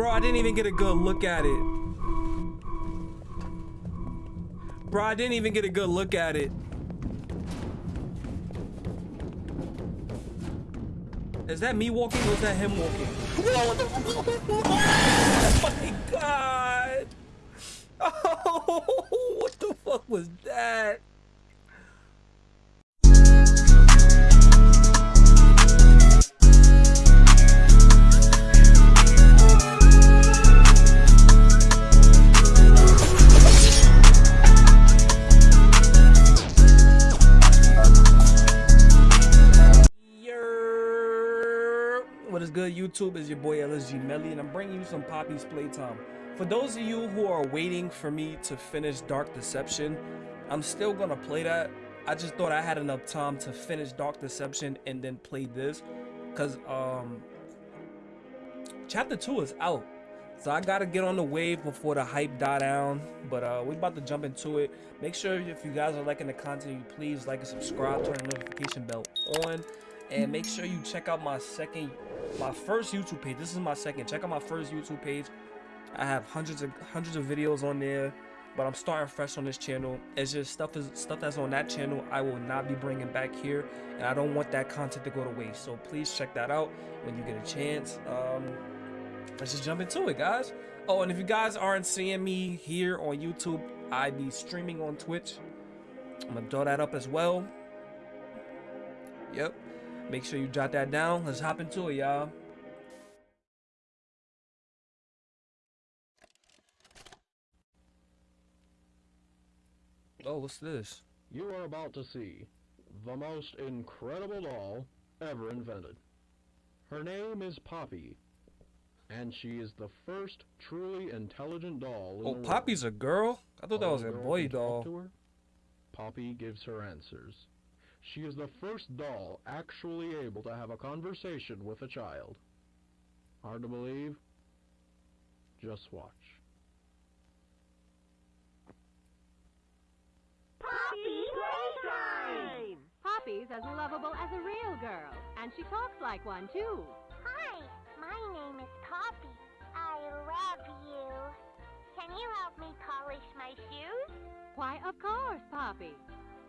Bro, I didn't even get a good look at it. Bro, I didn't even get a good look at it. Is that me walking or is that him walking? Oh my god! Oh, what the fuck was that? YouTube? Is your boy LSG Melly, and I'm bringing you some Poppy's Playtime. For those of you who are waiting for me to finish Dark Deception, I'm still gonna play that. I just thought I had enough time to finish Dark Deception and then play this, cause um, Chapter Two is out, so I gotta get on the wave before the hype die down. But uh, we about to jump into it. Make sure if you guys are liking the content, you please like and subscribe, turn the notification bell on and make sure you check out my second my first youtube page this is my second check out my first youtube page. I have hundreds of hundreds of videos on there but i'm starting fresh on this channel. It's just stuff is stuff that's on that channel i will not be bringing back here and i don't want that content to go to waste. So please check that out when you get a chance. Um let's just jump into it guys. Oh and if you guys aren't seeing me here on youtube i be streaming on twitch. I'm gonna throw that up as well. Yep Make sure you jot that down. Let's hop into it, y'all. Oh, what's this? You are about to see the most incredible doll ever invented. Her name is Poppy, and she is the first truly intelligent doll in Oh, Poppy's a girl? I thought that was a boy doll. to her, Poppy gives her answers. She is the first doll actually able to have a conversation with a child. Hard to believe? Just watch. Poppy Playtime! Poppy's as lovable as a real girl, and she talks like one too. Hi, my name is Poppy. I love you. Can you help me polish my shoes? Why, of course, Poppy.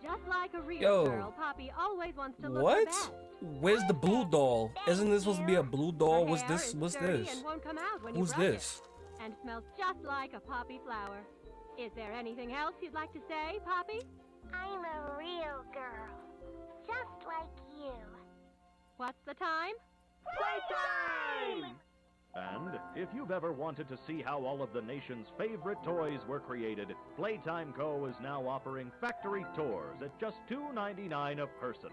Just like a real Yo. girl, Poppy always wants to look What? Where's the blue doll? Isn't this supposed to be a blue doll? What's this? What's this? And won't come out when Who's you it, this? and smells just like a poppy flower. Is there anything else you'd like to say, Poppy? I'm a real girl. Just like you. What's the time? Playtime! And if you've ever wanted to see how all of the nation's favorite toys were created, Playtime Co. is now offering factory tours at just $2.99 a person.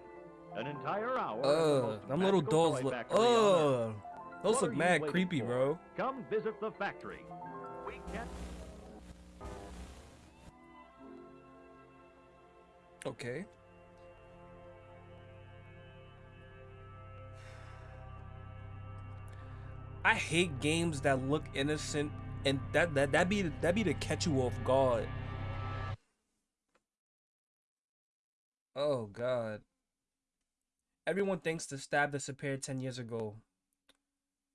An entire hour. the Uh, them little dolls look. factory on Earth. Uh, those What look mad creepy, for? bro. Come visit the factory. We can Okay. I hate games that look innocent and that that that be that be to catch you off guard. Oh god. Everyone thinks the stab disappeared 10 years ago.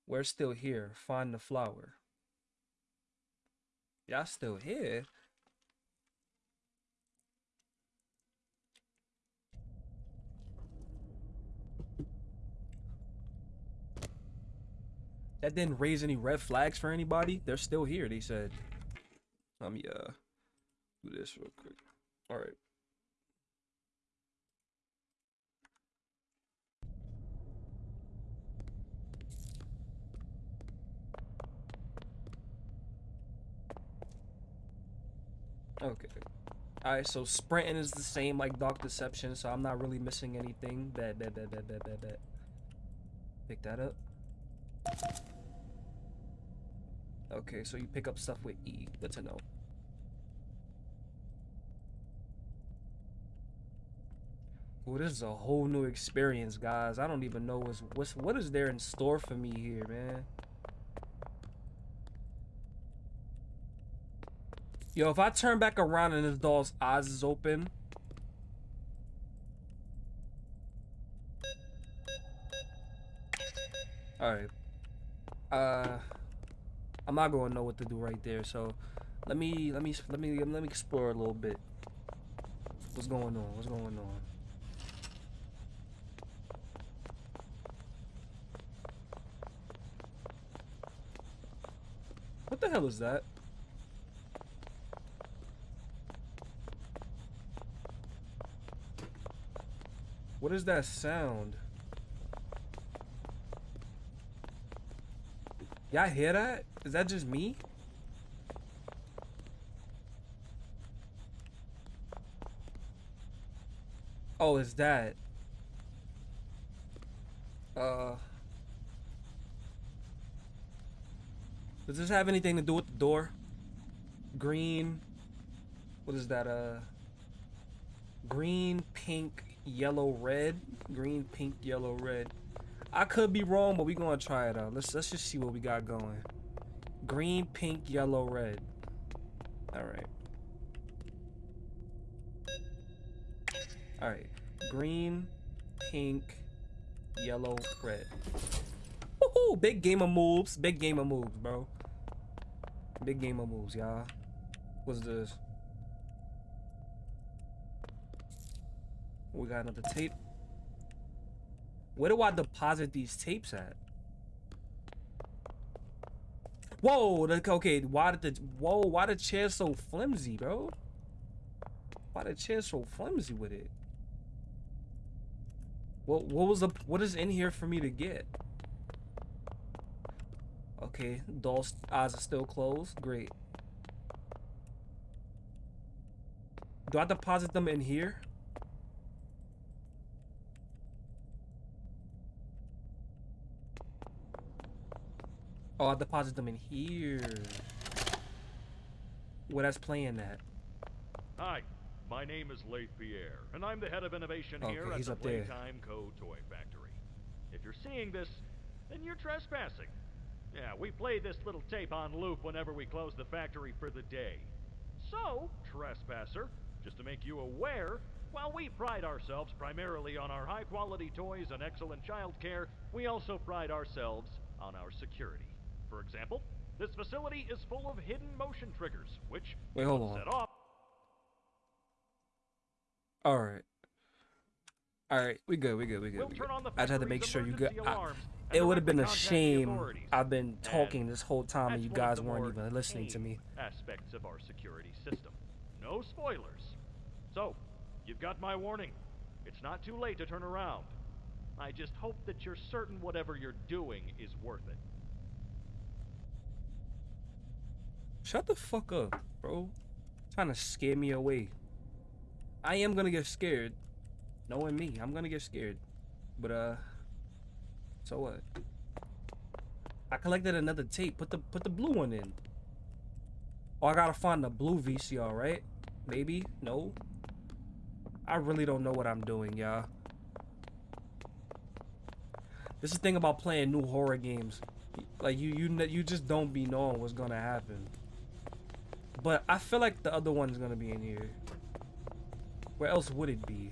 We're still here. Find the flower. Y'all still here? That didn't raise any red flags for anybody. They're still here, they said. Let me uh do this real quick. Alright. Okay. Alright, so sprinting is the same like Dark Deception, so I'm not really missing anything. Bet, bet, bet, bet, bet, bet. Pick that up. Okay, so you pick up stuff with E. Good to know. Well, this is a whole new experience, guys. I don't even know what's, what's what is there in store for me here, man. Yo, if I turn back around and this doll's eyes is open. Alright. Uh I'm not gonna know what to do right there. So let me let me let me let me explore a little bit. What's going on? What's going on? What the hell is that? What is that sound? Y'all hear that? Is that just me? Oh, is that? Uh. Does this have anything to do with the door? Green. What is that? Uh. Green, pink, yellow, red. Green, pink, yellow, red. I could be wrong, but we gonna try it out. Let's let's just see what we got going. Green, pink, yellow, red. All right. All right. Green, pink, yellow, red. Woohoo! Big game of moves. Big game of moves, bro. Big game of moves, y'all. What's this? We got another tape. Where do I deposit these tapes at? Whoa, okay, why did the, whoa, why the chair so flimsy, bro? Why the chair so flimsy with it? What, what was the, what is in here for me to get? Okay, doll's eyes are still closed, great. Do I deposit them in here? Oh, I deposit them in here. Where that's playing at. Hi, my name is Leith Pierre, and I'm the head of innovation Okay, here at the. Playtime Co. Toy Factory. If you're seeing this, then you're trespassing. Yeah, we play this little tape on loop whenever we close the factory for the day. So, trespasser, just to make you aware, while we pride ourselves primarily on our high quality toys and excellent child care, we also pride ourselves on our security. For example, this facility is full of hidden motion triggers, which, Wait, hold on. set off, All right. All right, we good, we good, we good. We'll we good. I just had to make sure you got. I- it would have been a directly contact the shame. I've been talking this whole time and you guys weren't even listening to me. Aspects of our security system. No spoilers. So, you've got my warning. It's not too late to turn around. I just hope that you're certain whatever you're doing is worth it. Shut the fuck up, bro. Trying to scare me away. I am gonna get scared. Knowing me, I'm gonna get scared. But uh so what? I collected another tape. Put the put the blue one in. Oh, I gotta find the blue VCR, right? Maybe? No? I really don't know what I'm doing, y'all. This is the thing about playing new horror games. Like you you you just don't be knowing what's gonna happen. But I feel like the other one's gonna be in here. Where else would it be?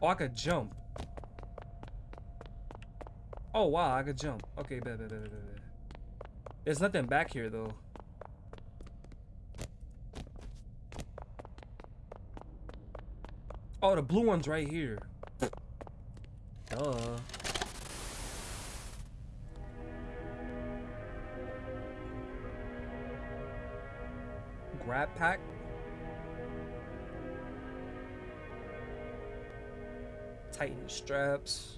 Oh, I could jump. Oh wow, I could jump. Okay, bet, bet, bet, bet, bet. There's nothing back here though. Oh, the blue one's right here. Duh. Grab pack. Tighten the straps.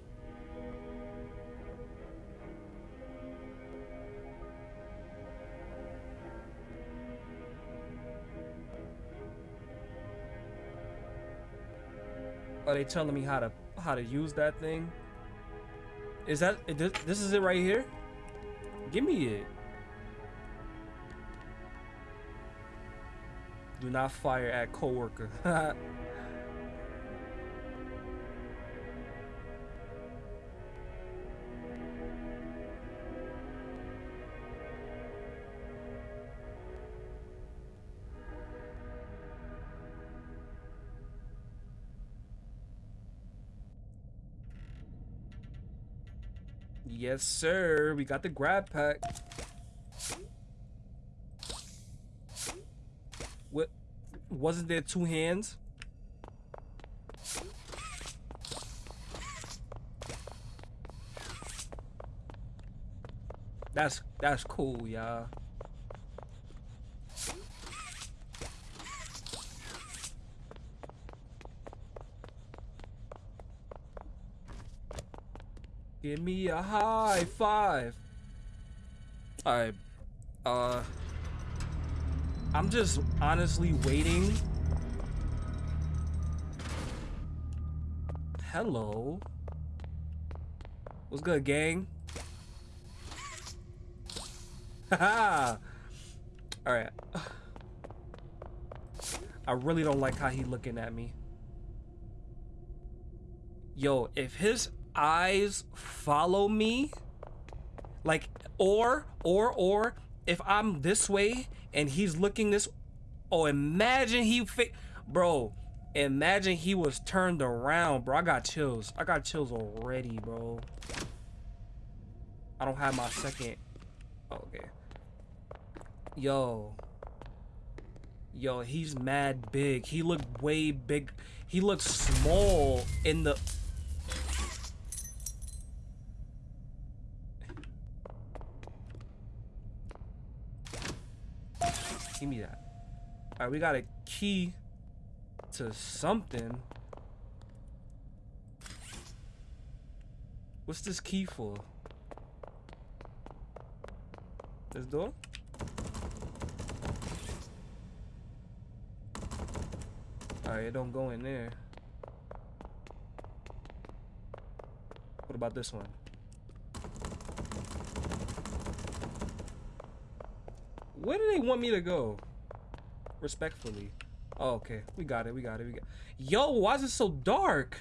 Are they telling me how to how to use that thing? Is that this, this is it right here? Give me it. Do not fire at coworker. Yes, sir. We got the grab pack. What? Wasn't there two hands? That's that's cool, y'all. Give me a high five. Alright. Uh I'm just honestly waiting. Hello. What's good, gang? Haha. Alright. I really don't like how he looking at me. Yo, if his eyes follow me, like, or, or, or, if I'm this way and he's looking this, oh, imagine he bro. Imagine he was turned around, bro. I got chills. I got chills already, bro. I don't have my second. Okay. Yo. Yo, he's mad big. He looked way big. He looked small in the Give me that. Alright, we got a key to something. What's this key for? This door? Alright, it don't go in there. What about this one? Where do they want me to go? Respectfully. Oh, okay. We got it. We got it. We got. Yo, why is it so dark?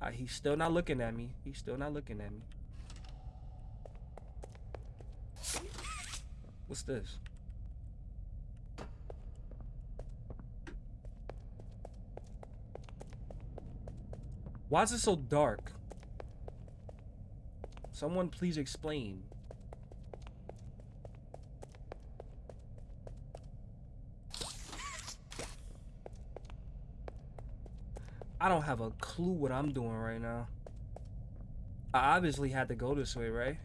Uh, he's still not looking at me. He's still not looking at me. What's this? Why is it so dark? Someone please explain. I don't have a clue what I'm doing right now. I obviously had to go this way, right?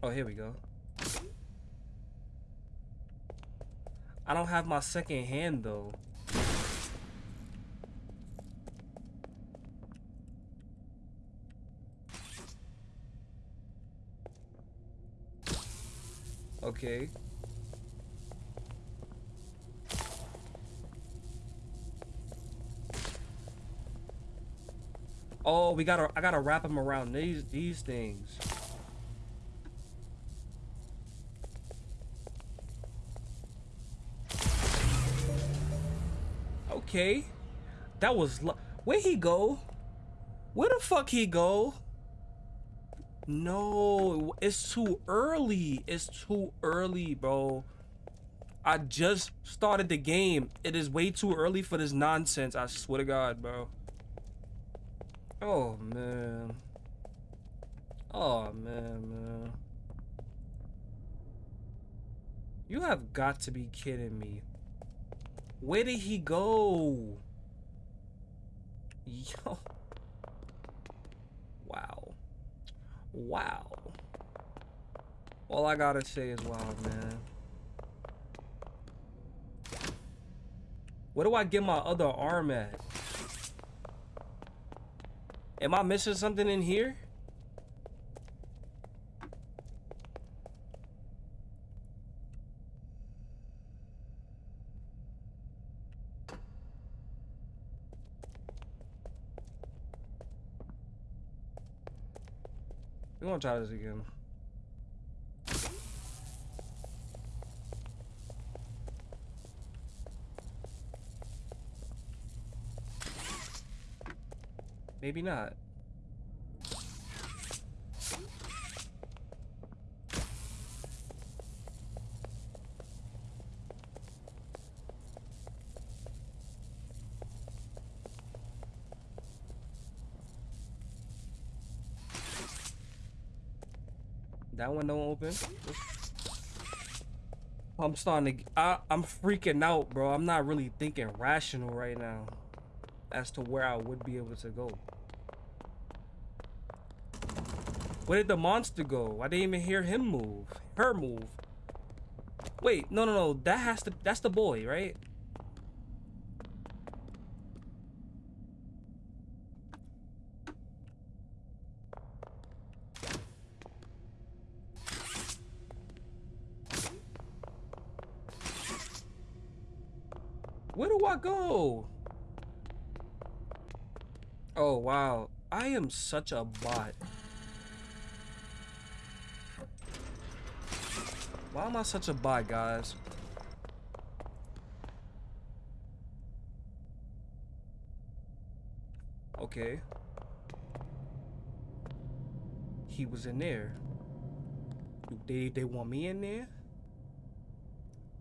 Oh, here we go. I don't have my second hand though. Okay. Oh, we gotta, I gotta wrap them around these, these things. Okay. That was, where he go? Where the fuck he go? No, it's too early. It's too early, bro. I just started the game. It is way too early for this nonsense. I swear to God, bro. Oh, man. Oh, man, man. You have got to be kidding me. Where did he go? Yo. Wow. Wow. All I gotta say is wow, man. Where do I get my other arm at? Am I missing something in here? Gonna try this again. Maybe not. That open. I'm starting to. I, I'm freaking out, bro. I'm not really thinking rational right now as to where I would be able to go. Where did the monster go? I didn't even hear him move. Her move. Wait, no, no, no. That has to. That's the boy, right? Where do Oh, wow. I am such a bot. Why am I such a bot, guys? Okay. He was in there. They they want me in there?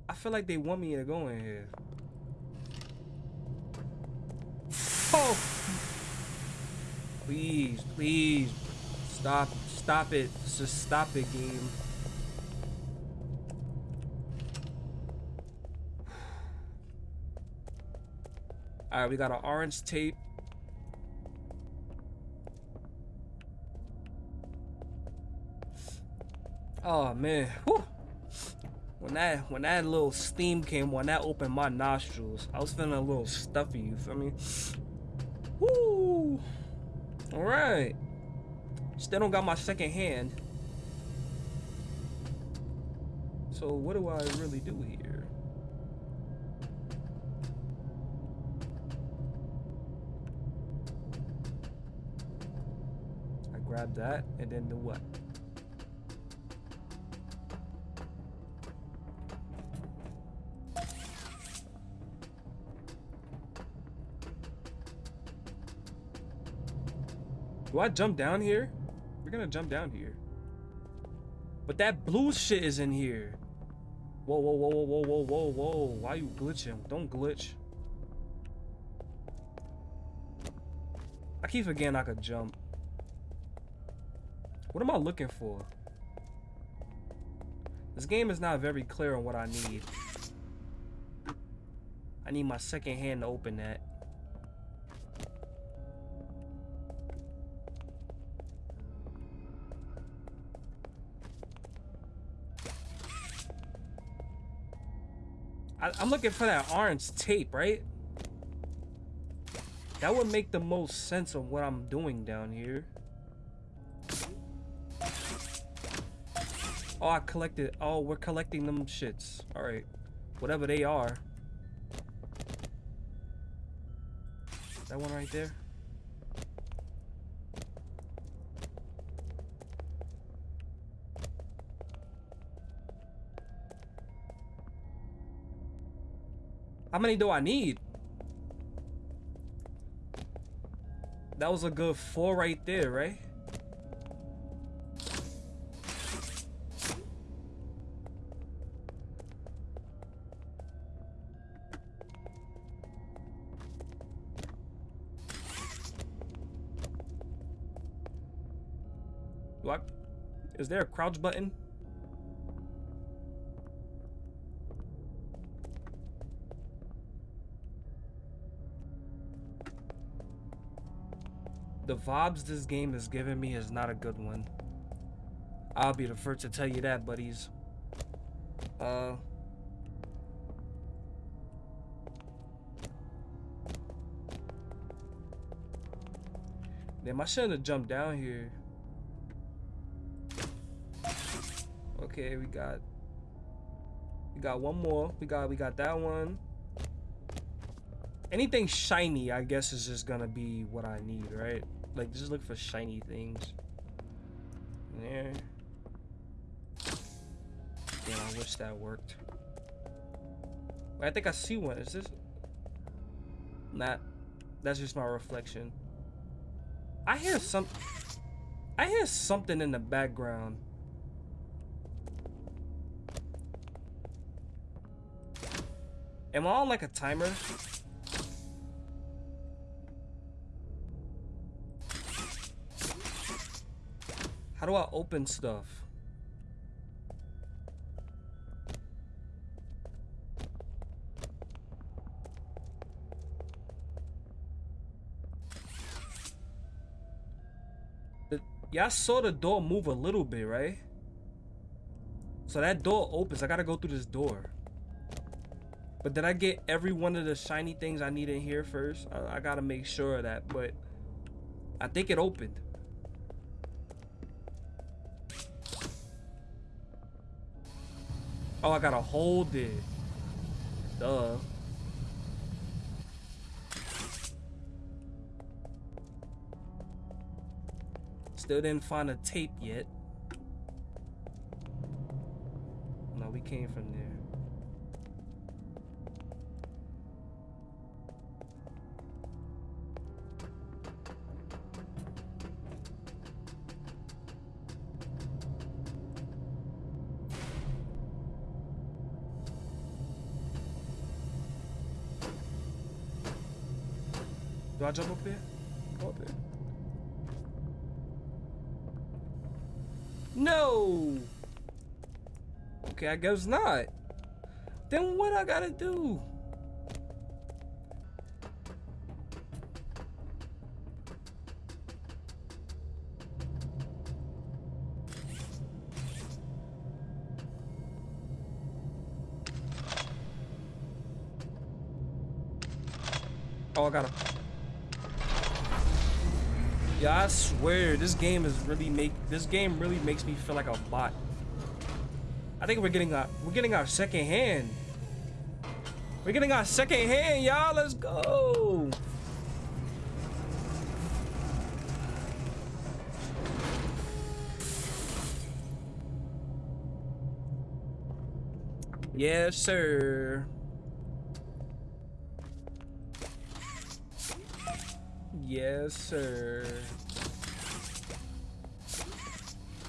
I feel like they want me to go in here. Please, please. Stop, stop it. Just stop it, game. Alright, we got an orange tape. Oh man. Whew. When that when that little steam came, when that opened my nostrils, I was feeling a little stuffy, you feel me? Woo! Alright. Still don't got my second hand. So what do I really do here? I grab that and then do what? Do I jump down here? We're gonna jump down here. But that blue shit is in here. Whoa, whoa, whoa, whoa, whoa, whoa, whoa. Why you glitching? Don't glitch. I keep forgetting I could jump. What am I looking for? This game is not very clear on what I need. I need my second hand to open that. I, am looking for that orange tape, right? That would make the most sense of what I'm doing down here. Oh, I collected. Oh, we're collecting them shits. Alright. Whatever they are. That one right there. How many do I need? That was a good four right there, right? What? Is there a crouch button? The vibes this game is giving me is not a good one. I'll be the first to tell you that, buddies. Uh... Damn, I shouldn't have jumped down here. Okay, we got... We got one more. We got we got that one. Anything shiny, I guess, is just gonna be what I need, right? Like, just look for shiny things. There. Damn, I wish that worked. I think I see one. Is this? Not. That's just my reflection. I hear some. I hear something in the background. Am I on like a timer? How do I open stuff? Yeah, I saw the door move a little bit, right? So that door opens. I gotta go through this door. But did I get every one of the shiny things I need in here first? I, I gotta make sure of that, but I think it opened. Oh, I gotta hold it. Duh. Still didn't find a tape yet. No, we came from there. I jump up there? Go up there. No! Okay, I guess not. Then what I gotta do? Oh, I gotta. Yeah, I swear this game is really make this game really makes me feel like a bot. I think we're getting our we're getting our second hand. We're getting our second hand, y'all. Let's go. Yes, sir. Yes, sir.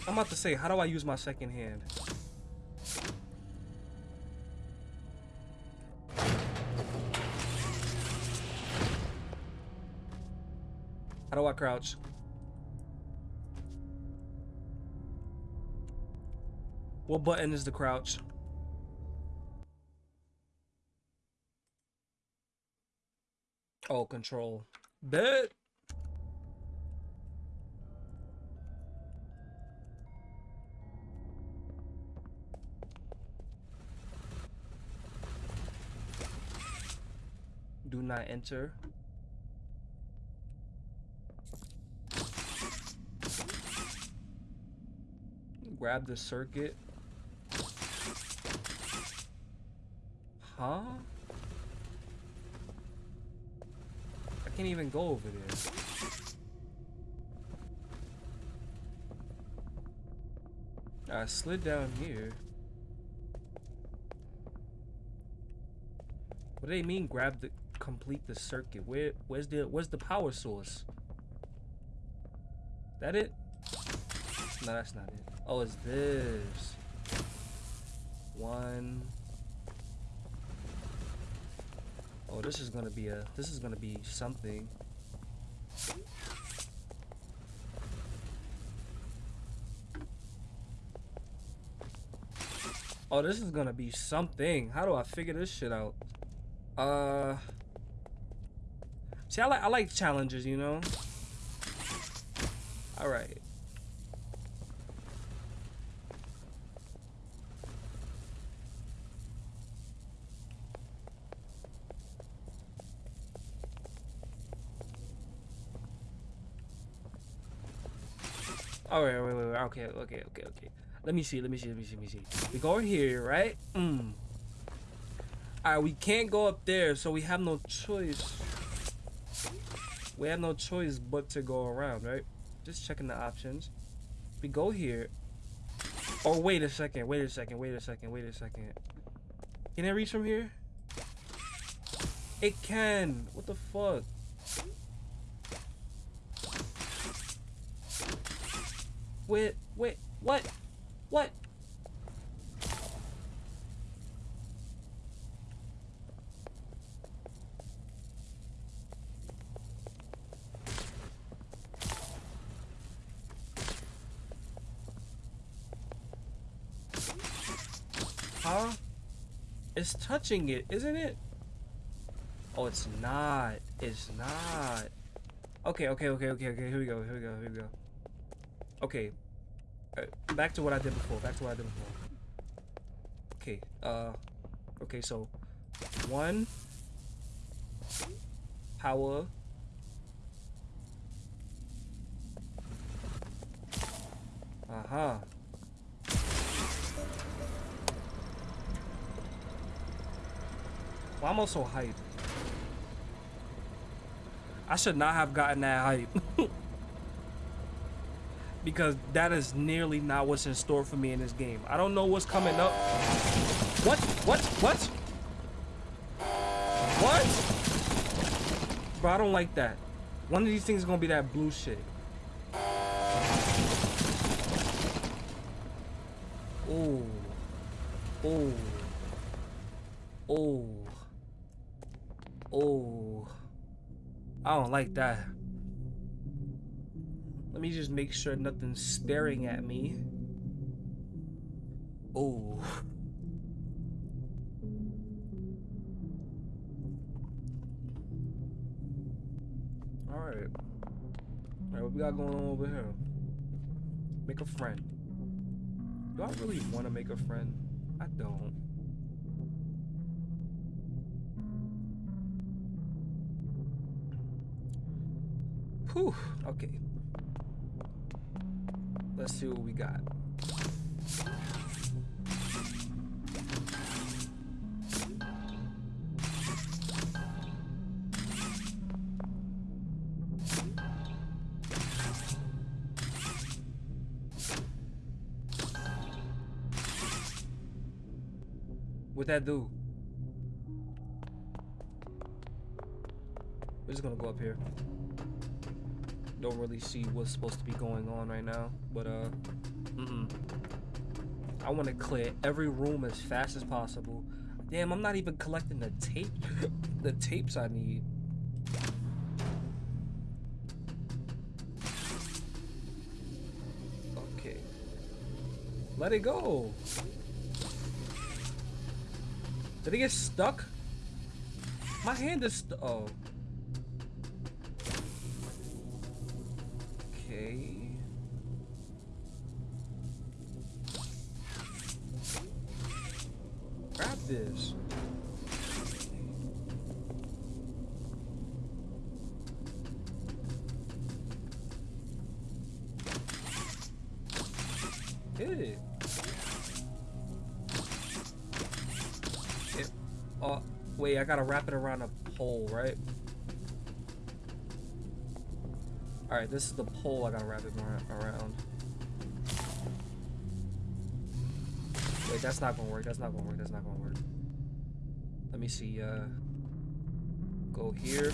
I'm about to say, how do I use my second hand? How do I crouch? What button is the crouch? Oh, control. Bet. Do not enter. Grab the circuit. Huh? Can't even go over there. I slid down here. What do they mean grab the complete the circuit? Where where's the where's the power source? That it? No, that's not it. Oh, it's this. One. Oh, this is gonna be a this is gonna be something. Oh, this is gonna be something. How do I figure this shit out? Uh See I like I like challenges, you know? Alright. Oh wait, wait, wait, wait. Okay, okay, okay, okay. Let me see. Let me see. Let me see. Let me see. We go here, right? Mm. All right, we can't go up there, so we have no choice. We have no choice but to go around, right? Just checking the options. We go here. Oh, wait a second. Wait a second. Wait a second. Wait a second. Can I reach from here? It can. What the fuck? Wait, wait, what? What? Huh? It's touching it, isn't it? Oh, it's not. It's not. Okay, okay, okay, okay, okay. Here we go. Here we go. Here we go. Okay. Uh, back to what I did before. Back to what I did before. Okay. Uh. Okay. So, one power. Uh huh. Well, I'm also so hyped? I should not have gotten that hype. because that is nearly not what's in store for me in this game. I don't know what's coming up. What? What? What? What? Bro, I don't like that. One of these things is gonna be that blue shit. Oh. Oh. Oh. Oh. I don't like that. Let me just make sure nothing's staring at me. Oh. Alright. Alright, what we got going on over here? Make a friend. Do I really want to make a friend? I don't. Whew. Okay. Let's see what we got. What that do? We're just gonna go up here don't really see what's supposed to be going on right now. But uh, mm -mm. I want to clear every room as fast as possible. Damn, I'm not even collecting the tape, the tapes I need. Okay, let it go. Did it get stuck? My hand is oh. Okay. Grab this. Hit it. Oh, wait, I gotta wrap it around a pole, right? Alright, this is the pole I gotta wrap it around. Wait, that's not gonna work, that's not gonna work, that's not gonna work. Let me see, uh... Go here.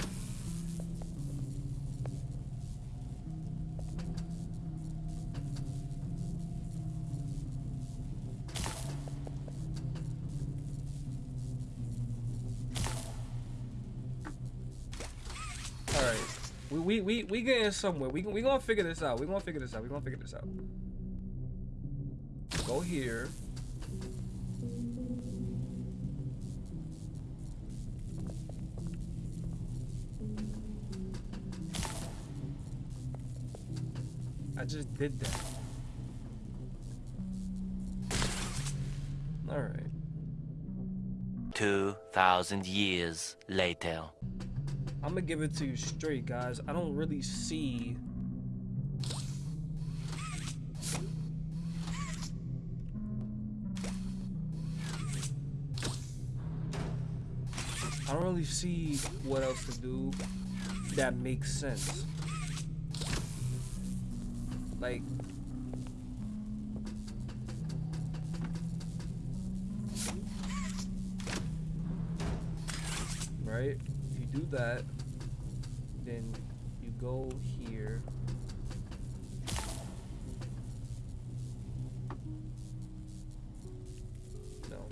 We we we getting somewhere. We we gonna figure this out. We gonna figure this out. We gonna figure this out. Go here. I just did that. All right. 2,000 years later. I'm gonna give it to you straight, guys. I don't really see I don't really see what else to do that makes sense. Like right? If you do that, then you go here no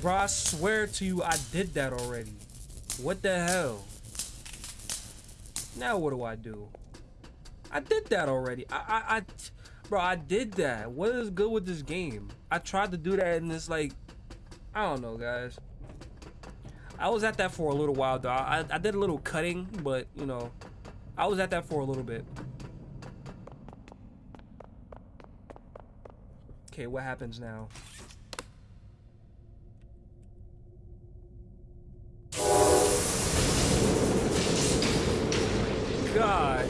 Bro, I swear to you, I did that already. What the hell? Now what do I do? I did that already. I, I, I Bro, I did that. What is good with this game? I tried to do that and it's like I don't know, guys. I was at that for a little while, though. I, I did a little cutting, but, you know, I was at that for a little bit. Okay, what happens now? God.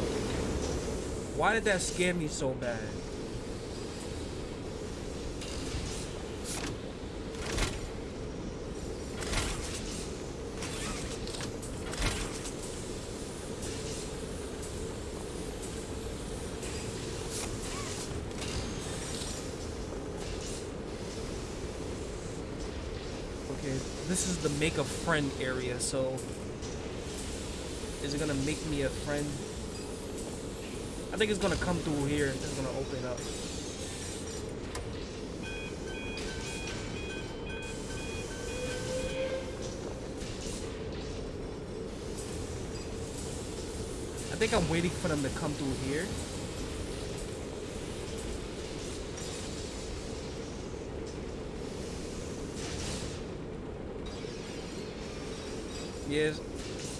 Why did that scare me so bad? Okay, this is the make a friend area, so is it gonna make me a friend? I think it's gonna come through here. It's gonna open up. I think I'm waiting for them to come through here. Yes.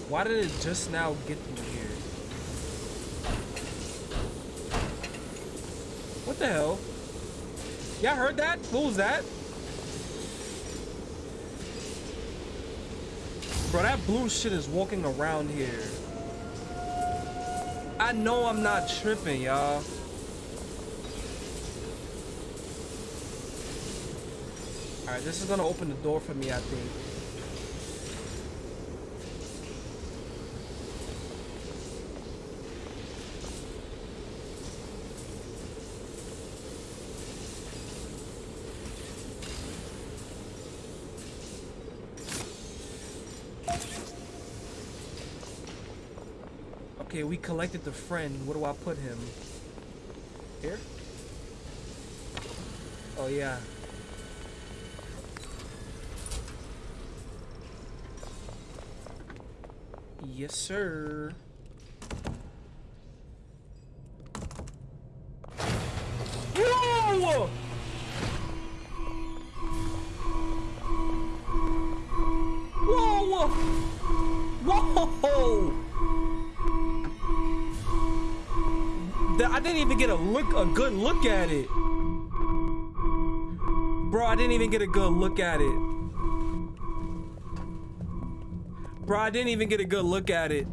Why did it just now get through here? What the hell? Y'all heard that? What was that? Bro, that blue shit is walking around here. I know I'm not tripping, y'all. Alright, this is gonna open the door for me, I think. Collected the friend. Where do I put him? Here? Oh, yeah. Yes, sir. A good look at it. Bro, I didn't even get a good look at it. Bro, I didn't even get a good look at it.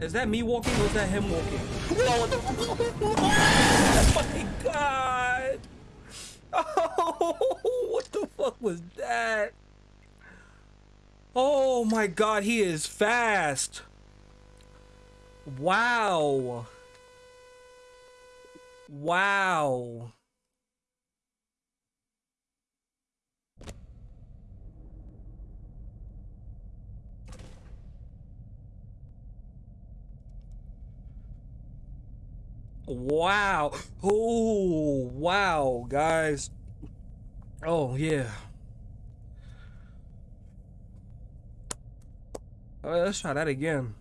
Is that me walking or is that him walking? Oh my god! Oh, what the fuck was that? Oh my god, he is fast. Wow. Wow. Wow. Oh, wow, guys. Oh, yeah. All right, let's try that again.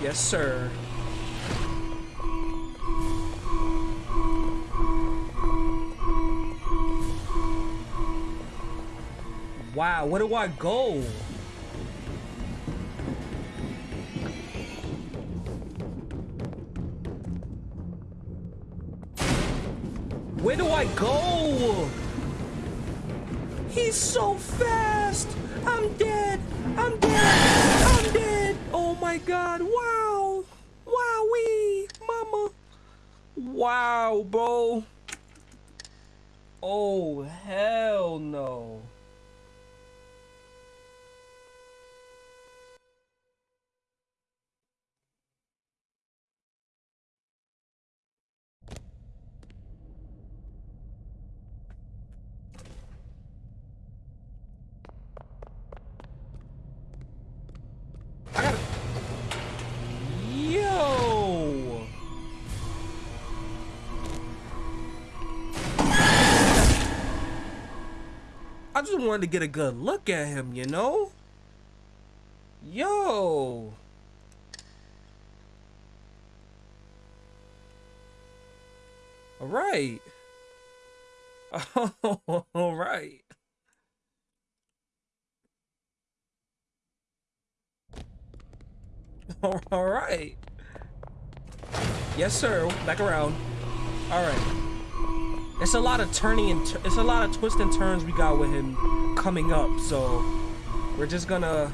Yes, sir. Wow, where do I go? Where do I go? He's so fast! I'm dead! I'm dead! I'm dead! Oh my god, wow! Wow, bro! Oh, hell no. just wanted to get a good look at him, you know? Yo! All right. All right. All right. Yes, sir. Back around. Alright. It's a lot of turning and it's a lot of twists and turns we got with him coming up. So we're just gonna.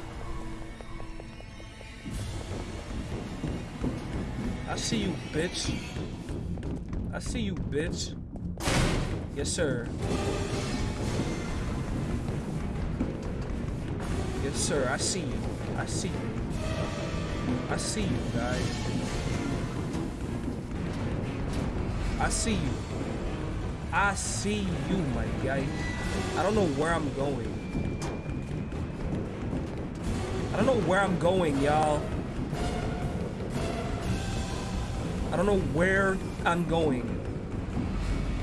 I see you, bitch. I see you, bitch. Yes, sir. Yes, sir. I see you. I see you. I see you, guys. I see you. I see you, my guy. I don't know where I'm going. I don't know where I'm going, y'all. I don't know where I'm going.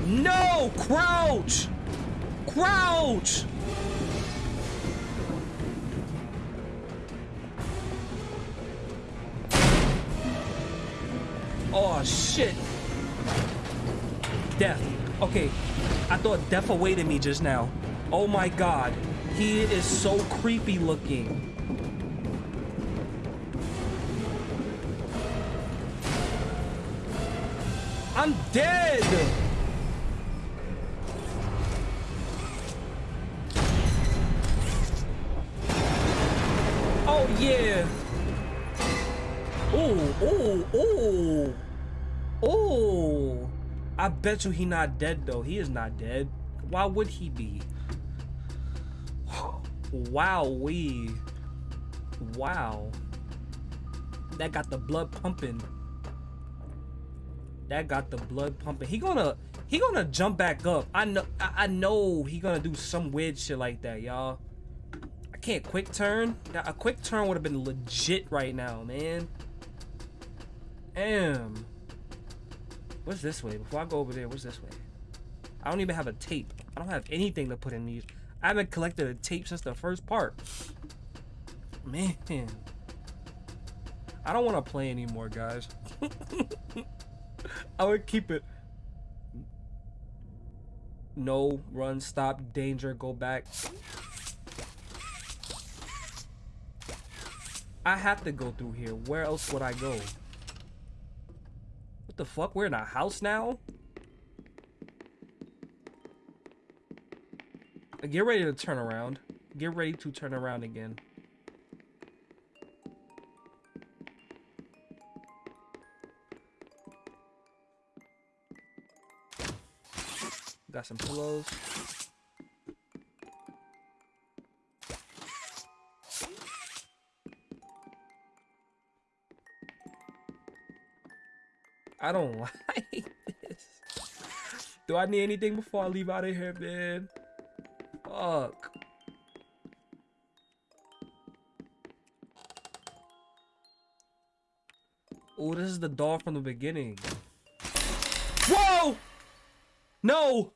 No! Crouch! Crouch! Oh, shit. Death. Okay, I thought Death awaited me just now. Oh my god. He is so creepy looking. I'm dead! I bet you he not dead though. He is not dead. Why would he be? Wow, we. Wow. That got the blood pumping. That got the blood pumping. He gonna he gonna jump back up. I know I, I know he gonna do some weird shit like that, y'all. I can't quick turn. A quick turn would have been legit right now, man. Damn. What's this way? Before I go over there, what's this way? I don't even have a tape. I don't have anything to put in these. I haven't collected a tape since the first part. Man. I don't want to play anymore, guys. I would keep it. No, run, stop, danger, go back. I have to go through here. Where else would I go? What the fuck? We're in a house now? Get ready to turn around. Get ready to turn around again. Got some pillows. I don't like this. Do I need anything before I leave out of here, man? Fuck. Oh, this is the doll from the beginning. Whoa! No!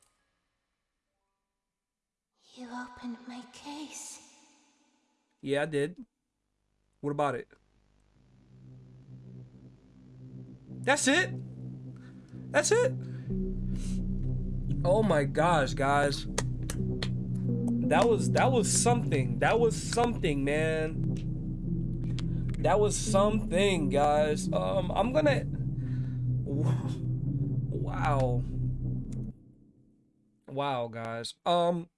You opened my case. Yeah, I did. What about it? That's it? That's it? Oh my gosh, guys. That was that was something. That was something, man. That was something, guys. Um I'm going to Wow. Wow, guys. Um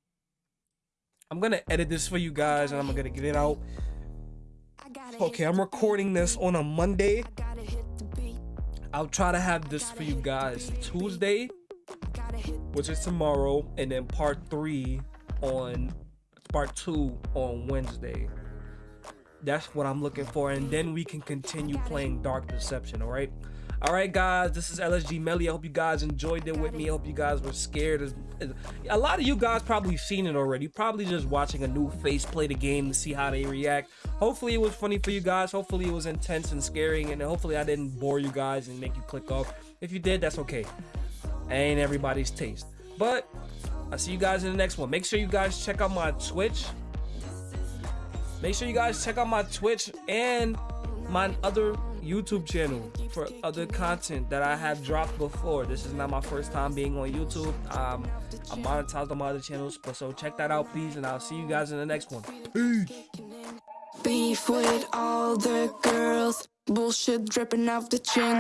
I'm going to edit this for you guys and I'm going to get it out. Okay, I'm recording this on a Monday. I'll try to have this for you guys Tuesday, which is tomorrow, and then part three on part two on Wednesday. That's what I'm looking for, and then we can continue playing Dark Deception. All right. All right, guys, this is LSG Melly. I hope you guys enjoyed it with me. I hope you guys were scared. A lot of you guys probably seen it already. Probably just watching a new face play the game to see how they react. Hopefully, it was funny for you guys. Hopefully, it was intense and scaring. And hopefully, I didn't bore you guys and make you click off. If you did, that's okay. Ain't everybody's taste. But I'll see you guys in the next one. Make sure you guys check out my Twitch. Make sure you guys check out my Twitch and my other YouTube channel for other content that I have dropped before. This is not my first time being on YouTube. Um, I'm monetized on my other channels, but so check that out, please, and I'll see you guys in the next one. Peace. Beef with all the girls, bullshit dripping off the chin.